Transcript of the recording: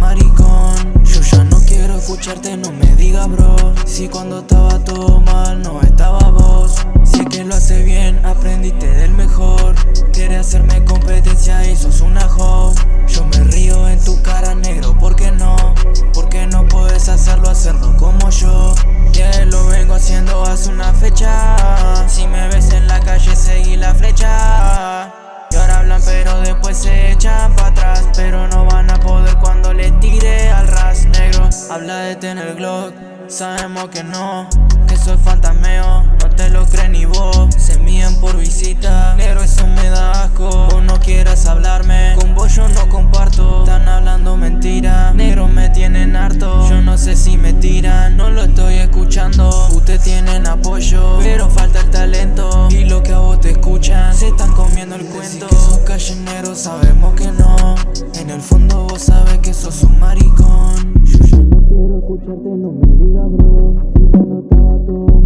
maricón. Yo ya no quiero escucharte, no me diga bro. Si cuando estaba todo mal no estaba vos. Si que lo hace bien, aprendiste del mejor. Quiere hacerme competencia y sos una joven. Tener Glock, sabemos que no Que soy fantasmeo, no te lo crees ni vos. Se mían por visita, negro eso me da asco. Vos no quieras hablarme, con vos yo no comparto. Están hablando mentira, negro me tienen harto. Yo no sé si me tiran, no lo estoy escuchando. Ustedes tienen apoyo, pero falta el talento. Y lo que a vos te escuchan, se están comiendo el cuento. que sos callenero, sabemos que no. En el fondo vos sabes que sos un maricón escucharte no me diga bro, si cuando estaba todo